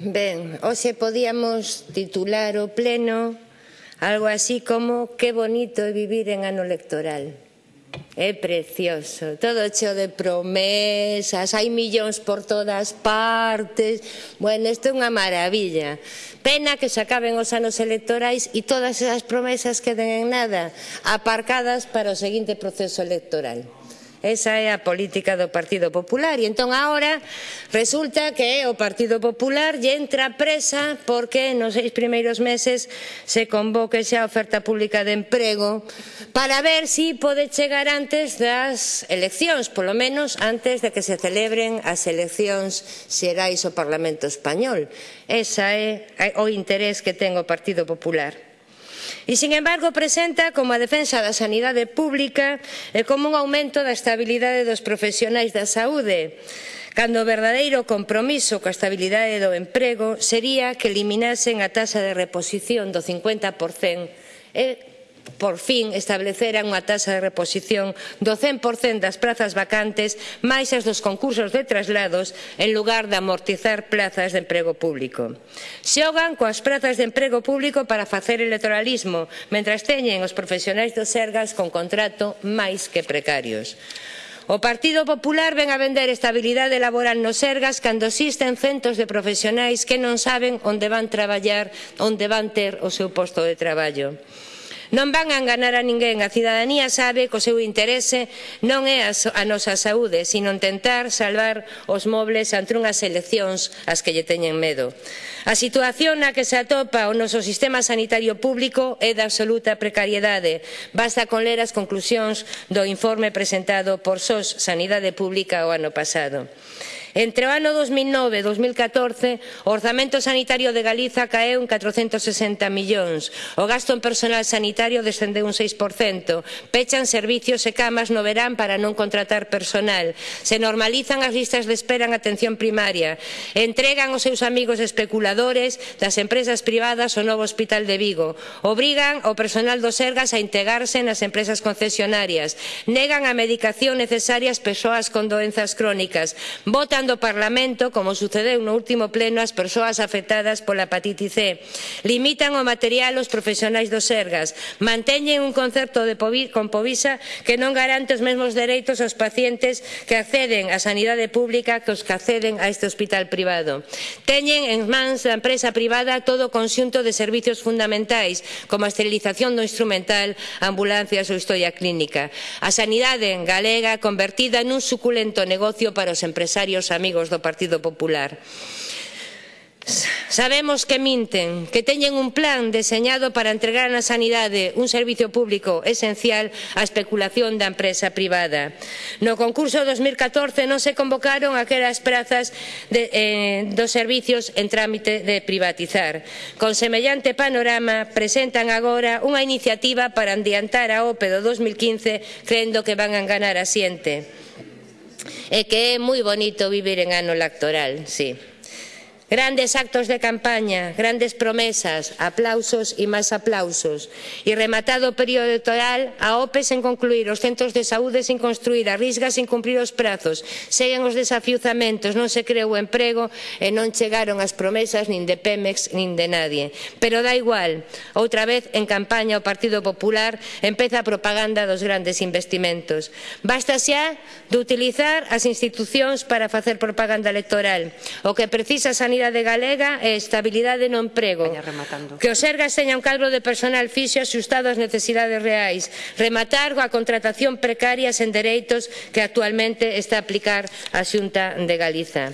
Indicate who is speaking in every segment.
Speaker 1: Ben, hoxe podíamos titular o pleno algo así como que bonito é vivir en ano electoral. É precioso, todo cheo de promesas, hai millóns por todas partes. Bueno, isto é unha maravilla. Pena que se acaben os anos electorais e todas esas promesas queden en nada, aparcadas para o seguinte proceso electoral. Esa é a política do Partido Popular. E entón agora resulta que o Partido Popular lle entra presa porque nos seis primeiros meses se convoque xa a oferta pública de emprego para ver se si pode chegar antes das eleccións, polo menos antes de que se celebren as eleccións xerais ao Parlamento Español. Esa é o interés que ten o Partido Popular. E, sin embargo, presenta como a defensa da sanidade pública e como un aumento da estabilidade dos profesionais da saúde, cando o verdadeiro compromiso coa estabilidade do emprego sería que eliminasen a taxa de reposición do 50% e por fin estableceran unha taxa de reposición do 100% das prazas vacantes máis as dos concursos de traslados en lugar de amortizar plazas de emprego público. Xogan coas prazas de emprego público para facer electoralismo, mentras teñen os profesionais do Sergas con contrato máis que precarios. O Partido Popular ven a vender estabilidade laboral no Sergas cando existen centos de profesionais que non saben onde van traballar, onde van ter o seu posto de traballo. Non van a enganar a ninguén. A cidadanía sabe que o seu interese non é a, nosa saúde, sino tentar salvar os mobles ante unhas eleccións ás que lle teñen medo. A situación na que se atopa o noso sistema sanitario público é de absoluta precariedade. Basta con ler as conclusións do informe presentado por SOS Sanidade Pública o ano pasado. Entre o ano 2009 e 2014, o orzamento sanitario de Galiza caeu en 460 millóns. O gasto en personal sanitario descendeu un 6%. Pechan servicios e camas no verán para non contratar personal. Se normalizan as listas de espera en atención primaria. Entregan os seus amigos especuladores das empresas privadas o novo Hospital de Vigo. Obrigan o personal do Sergas a integrarse nas empresas concesionarias. Negan a medicación necesaria ás persoas con doenzas crónicas. Votan escoitando o Parlamento, como sucedeu no último pleno, as persoas afectadas pola hepatite C. Limitan o material aos profesionais do Sergas. Manteñen un concerto de con Povisa que non garante os mesmos dereitos aos pacientes que acceden á sanidade pública que os que acceden a este hospital privado. Teñen en mans da empresa privada todo o conxunto de servizos fundamentais, como a esterilización do instrumental, ambulancias ou historia clínica. A sanidade galega convertida nun suculento negocio para os empresarios amigos do Partido Popular. Sabemos que minten, que teñen un plan deseñado para entregar na sanidade un servicio público esencial á especulación da empresa privada. No concurso 2014 non se convocaron aquelas prazas de, eh, dos servicios en trámite de privatizar. Con semellante panorama presentan agora unha iniciativa para adiantar a OPE do 2015 creendo que van a ganar asiente. Es que es muy bonito vivir en ano lactoral, sí. Grandes actos de campaña, grandes promesas, aplausos e máis aplausos. E rematado o período electoral, a OPE sen concluir, os centros de saúde sin construir, a risga sin cumprir os prazos. Seguen os desafiuzamentos, non se creou emprego e non chegaron as promesas nin de Pemex nin de nadie. Pero da igual, outra vez en campaña o Partido Popular empeza a propaganda dos grandes investimentos. Basta xa de utilizar as institucións para facer propaganda electoral. O que precisa sanidade sanidade Galega e estabilidade no emprego. Que os ergas teñan calvo de personal fixo axustado ás necesidades reais. Rematar coa contratación precaria sen dereitos que actualmente está a aplicar a Xunta de Galiza.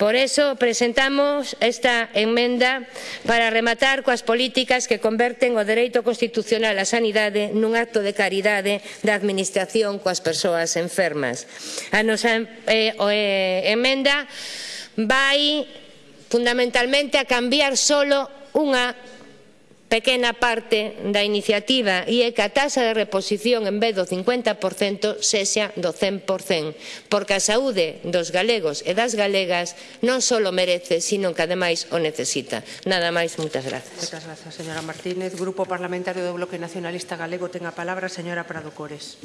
Speaker 1: Por eso presentamos esta enmenda para rematar coas políticas que converten o dereito constitucional á sanidade nun acto de caridade da Administración coas persoas enfermas. A nosa eh, eh, enmenda vai fundamentalmente a cambiar solo unha pequena parte da iniciativa e é que a taxa de reposición en vez do 50% sexa do 100%, porque a saúde dos galegos e das galegas non só merece, sino que ademais o necesita. Nada máis, moitas grazas.
Speaker 2: Moitas grazas, señora Martínez. Grupo Parlamentario do Bloque Nacionalista Galego ten a palabra, señora Prado Cores.